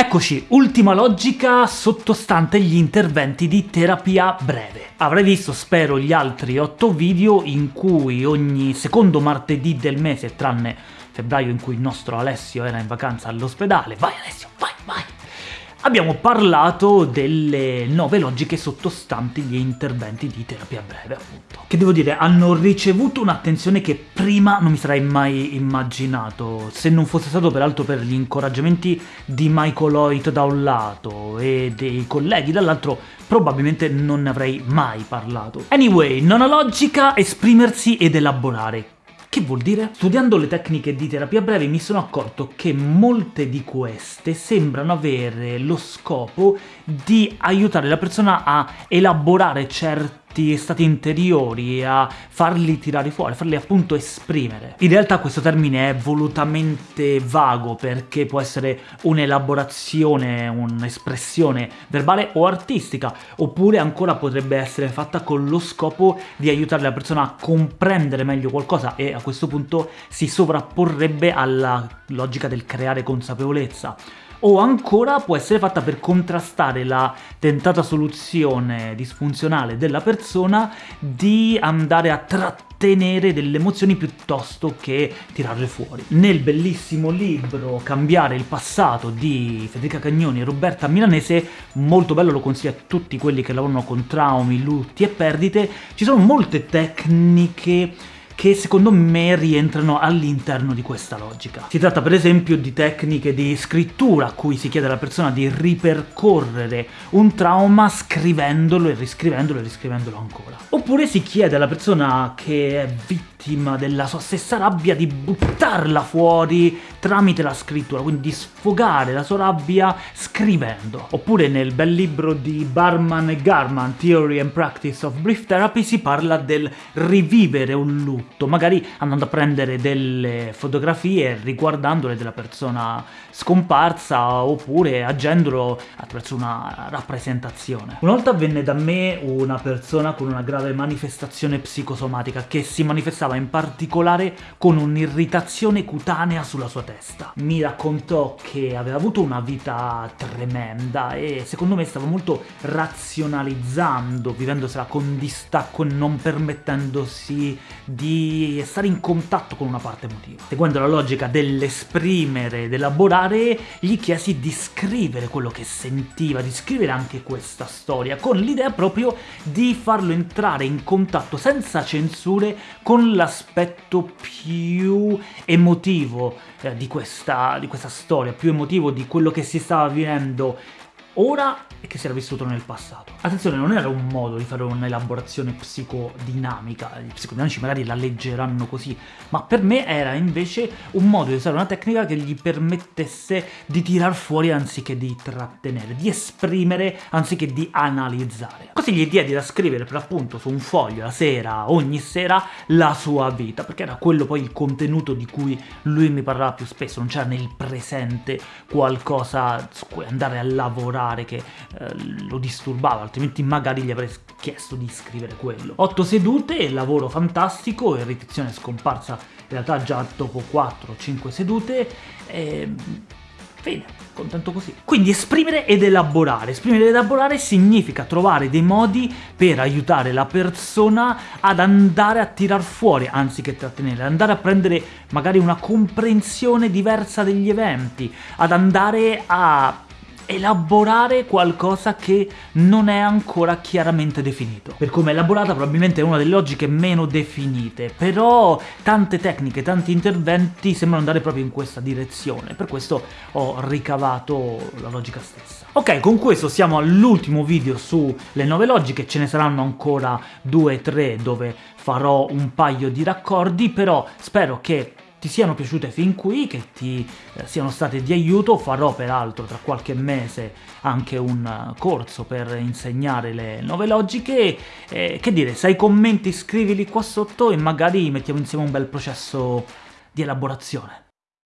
Eccoci, ultima logica sottostante gli interventi di terapia breve. Avrai visto, spero, gli altri 8 video in cui ogni secondo martedì del mese, tranne febbraio in cui il nostro Alessio era in vacanza all'ospedale, vai Alessio! Abbiamo parlato delle nove logiche sottostanti gli interventi di terapia breve, appunto. Che devo dire, hanno ricevuto un'attenzione che prima non mi sarei mai immaginato, se non fosse stato peraltro per gli incoraggiamenti di Michael Hoyt da un lato e dei colleghi dall'altro, probabilmente non ne avrei mai parlato. Anyway, nona logica, esprimersi ed elaborare. Che vuol dire? Studiando le tecniche di terapia breve mi sono accorto che molte di queste sembrano avere lo scopo di aiutare la persona a elaborare certi stati interiori, a farli tirare fuori, farli appunto esprimere. In realtà questo termine è volutamente vago perché può essere un'elaborazione, un'espressione verbale o artistica, oppure ancora potrebbe essere fatta con lo scopo di aiutare la persona a comprendere meglio qualcosa e a questo punto si sovrapporrebbe alla logica del creare consapevolezza o ancora può essere fatta per contrastare la tentata soluzione disfunzionale della persona di andare a trattenere delle emozioni piuttosto che tirarle fuori. Nel bellissimo libro Cambiare il passato di Federica Cagnoni e Roberta Milanese, molto bello, lo consiglio a tutti quelli che lavorano con traumi, lutti e perdite, ci sono molte tecniche che secondo me rientrano all'interno di questa logica. Si tratta per esempio di tecniche di scrittura a cui si chiede alla persona di ripercorrere un trauma scrivendolo e riscrivendolo e riscrivendolo ancora. Oppure si chiede alla persona che è vittima della sua stessa rabbia di buttarla fuori tramite la scrittura, quindi di sfogare la sua rabbia scrivendo. Oppure nel bel libro di Barman e Garman, Theory and Practice of Brief Therapy, si parla del rivivere un loop tutto, magari andando a prendere delle fotografie riguardandole della persona scomparsa oppure agendolo attraverso una rappresentazione. Una volta venne da me una persona con una grave manifestazione psicosomatica che si manifestava in particolare con un'irritazione cutanea sulla sua testa. Mi raccontò che aveva avuto una vita tremenda e secondo me stava molto razionalizzando, vivendosela con distacco e non permettendosi di stare in contatto con una parte emotiva. Seguendo la logica dell'esprimere, dell'elaborare, gli chiesi di scrivere quello che sentiva, di scrivere anche questa storia, con l'idea proprio di farlo entrare in contatto senza censure con l'aspetto più emotivo eh, di, questa, di questa storia, più emotivo di quello che si stava vivendo ora e che si era vissuto nel passato. Attenzione, non era un modo di fare un'elaborazione psicodinamica, i psicodinamici magari la leggeranno così, ma per me era invece un modo di usare una tecnica che gli permettesse di tirar fuori anziché di trattenere, di esprimere anziché di analizzare. Così gli diedi da scrivere per appunto su un foglio la sera, ogni sera, la sua vita, perché era quello poi il contenuto di cui lui mi parlava più spesso, non c'era nel presente qualcosa su cui andare a lavorare che eh, lo disturbava, altrimenti magari gli avrei chiesto di scrivere quello. 8 sedute, lavoro fantastico, ripetizione scomparsa in realtà già dopo 4-5 sedute, e... Fine, contento così. Quindi esprimere ed elaborare. Esprimere ed elaborare significa trovare dei modi per aiutare la persona ad andare a tirar fuori, anziché trattenere, andare a prendere magari una comprensione diversa degli eventi, ad andare a elaborare qualcosa che non è ancora chiaramente definito. Per come è elaborata probabilmente è una delle logiche meno definite, però tante tecniche, tanti interventi sembrano andare proprio in questa direzione, per questo ho ricavato la logica stessa. Ok, con questo siamo all'ultimo video sulle nuove logiche, ce ne saranno ancora due o tre dove farò un paio di raccordi, però spero che ti siano piaciute fin qui, che ti eh, siano state di aiuto, farò peraltro tra qualche mese anche un uh, corso per insegnare le nuove logiche, eh, che dire, se hai commenti scrivili qua sotto e magari mettiamo insieme un bel processo di elaborazione.